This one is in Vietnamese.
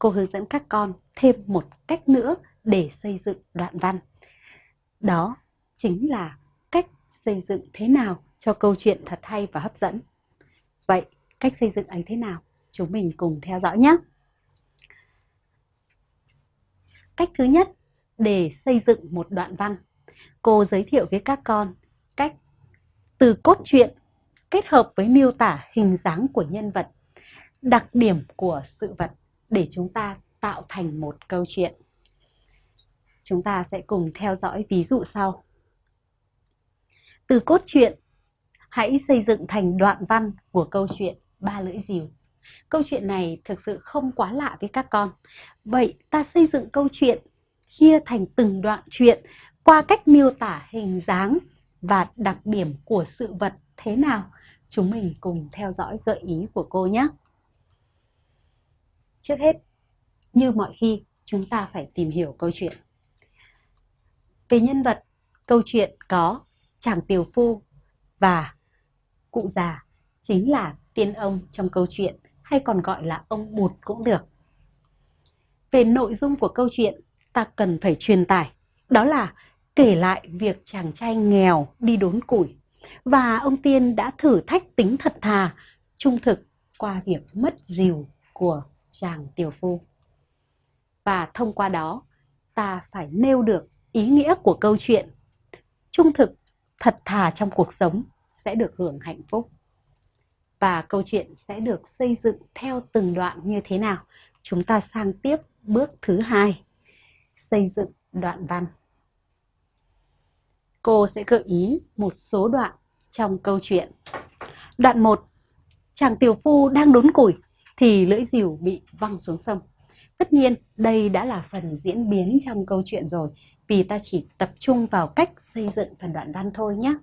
cô hướng dẫn các con thêm một cách nữa để xây dựng đoạn văn. Đó chính là cách xây dựng thế nào cho câu chuyện thật hay và hấp dẫn. Vậy, cách xây dựng ấy thế nào? Chúng mình cùng theo dõi nhé! Cách thứ nhất để xây dựng một đoạn văn, cô giới thiệu với các con cách từ cốt truyện kết hợp với miêu tả hình dáng của nhân vật, đặc điểm của sự vật để chúng ta tạo thành một câu chuyện. Chúng ta sẽ cùng theo dõi ví dụ sau. Từ cốt truyện, hãy xây dựng thành đoạn văn của câu chuyện Ba lưỡi diều. Câu chuyện này thực sự không quá lạ với các con. Vậy ta xây dựng câu chuyện chia thành từng đoạn chuyện qua cách miêu tả hình dáng và đặc điểm của sự vật thế nào? Chúng mình cùng theo dõi gợi ý của cô nhé. Trước hết, như mọi khi, chúng ta phải tìm hiểu câu chuyện. Về nhân vật, câu chuyện có chàng tiều phu và cụ già chính là tiên ông trong câu chuyện hay còn gọi là ông bụt cũng được. Về nội dung của câu chuyện, ta cần phải truyền tải, đó là kể lại việc chàng trai nghèo đi đốn củi và ông tiên đã thử thách tính thật thà, trung thực qua việc mất dìu của chàng tiểu phu. Và thông qua đó, ta phải nêu được ý nghĩa của câu chuyện. Trung thực, thật thà trong cuộc sống sẽ được hưởng hạnh phúc. Và câu chuyện sẽ được xây dựng theo từng đoạn như thế nào? Chúng ta sang tiếp bước thứ hai, xây dựng đoạn văn. Cô sẽ gợi ý một số đoạn trong câu chuyện. Đoạn 1. Chàng tiểu phu đang đốn củi thì lưỡi dìu bị văng xuống sông. Tất nhiên, đây đã là phần diễn biến trong câu chuyện rồi, vì ta chỉ tập trung vào cách xây dựng phần đoạn văn thôi nhé.